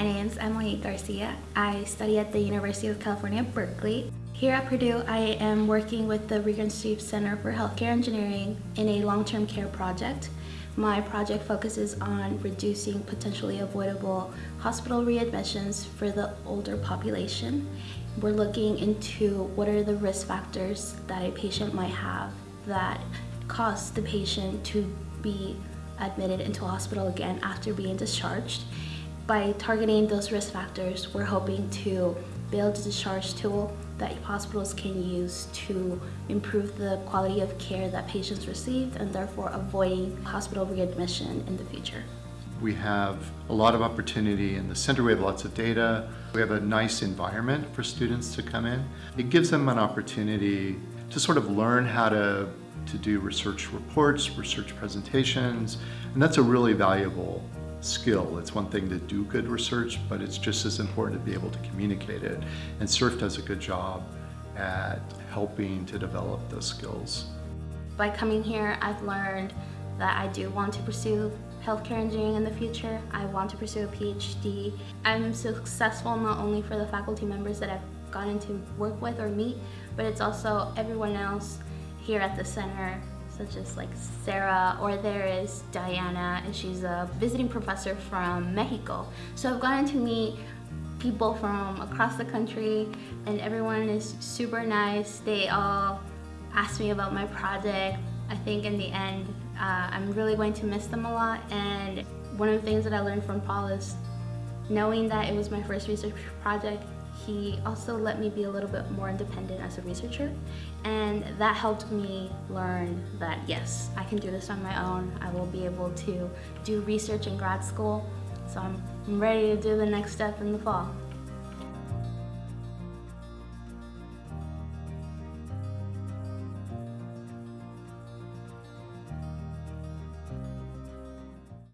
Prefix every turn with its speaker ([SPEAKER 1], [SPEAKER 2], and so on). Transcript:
[SPEAKER 1] My name is Emily Garcia. I study at the University of California, Berkeley. Here at Purdue, I am working with the Regenstrief Center for Healthcare Engineering in a long-term care project. My project focuses on reducing potentially avoidable hospital readmissions for the older population. We're looking into what are the risk factors that a patient might have that cause the patient to be admitted into hospital again after being discharged. By targeting those risk factors, we're hoping to build a discharge tool that hospitals can use to improve the quality of care that patients receive and therefore avoiding hospital readmission in the future.
[SPEAKER 2] We have a lot of opportunity in the center. We have lots of data. We have a nice environment for students to come in. It gives them an opportunity to sort of learn how to, to do research reports, research presentations, and that's a really valuable skill. It's one thing to do good research, but it's just as important to be able to communicate it. And SURF does a good job at helping to develop those skills.
[SPEAKER 1] By coming here, I've learned that I do want to pursue healthcare engineering in the future. I want to pursue a PhD. I'm successful not only for the faculty members that I've gotten to work with or meet, but it's also everyone else here at the center such as like Sarah, or there is Diana, and she's a visiting professor from Mexico. So I've gotten to meet people from across the country, and everyone is super nice. They all ask me about my project. I think in the end, uh, I'm really going to miss them a lot, and one of the things that I learned from Paul is knowing that it was my first research project, he also let me be a little bit more independent as a researcher and that helped me learn that yes, I can do this on my own. I will be able to do research in grad school. So I'm ready to do the next step in the fall.